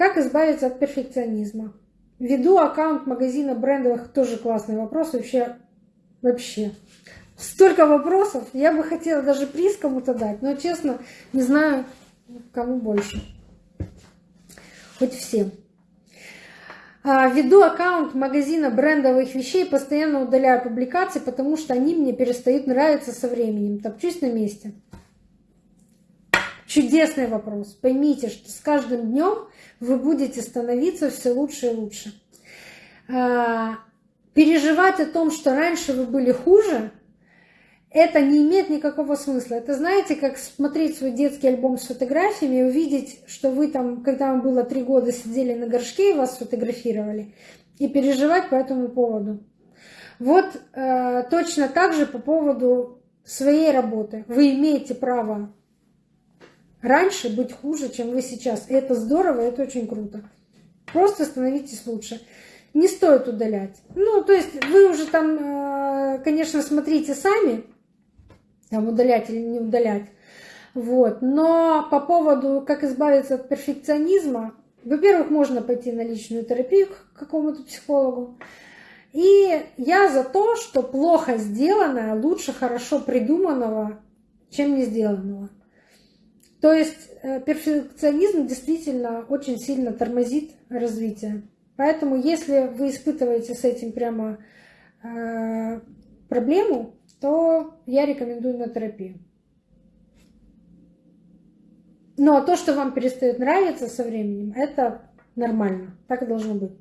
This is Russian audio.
Как избавиться от перфекционизма? Веду аккаунт магазина брендовых, тоже классный вопрос, вообще, вообще. Столько вопросов, я бы хотела даже приз кому-то дать, но честно, не знаю, кому больше. Хоть всем. А, веду аккаунт магазина брендовых вещей, постоянно удаляю публикации, потому что они мне перестают нравиться со временем. Топчусь на месте. Чудесный вопрос. Поймите, что с каждым днем вы будете становиться все лучше и лучше. А, переживать о том, что раньше вы были хуже, это не имеет никакого смысла. Это знаете, как смотреть свой детский альбом с фотографиями и увидеть, что вы там, когда вам было три года, сидели на горшке и вас фотографировали, и переживать по этому поводу. Вот э, точно так же по поводу своей работы. Вы имеете право раньше быть хуже, чем вы сейчас. И это здорово, это очень круто. Просто становитесь лучше. Не стоит удалять. Ну, то есть вы уже там, э, конечно, смотрите сами, там удалять или не удалять. Вот. Но по поводу, как избавиться от перфекционизма, во-первых, можно пойти на личную терапию к какому-то психологу. И я за то, что плохо сделанное лучше хорошо придуманного, чем не сделанного. То есть э, перфекционизм действительно очень сильно тормозит развитие. Поэтому если вы испытываете с этим прямо э, проблему, то я рекомендую на терапию. Но то, что вам перестает нравиться со временем, это нормально. Так и должно быть.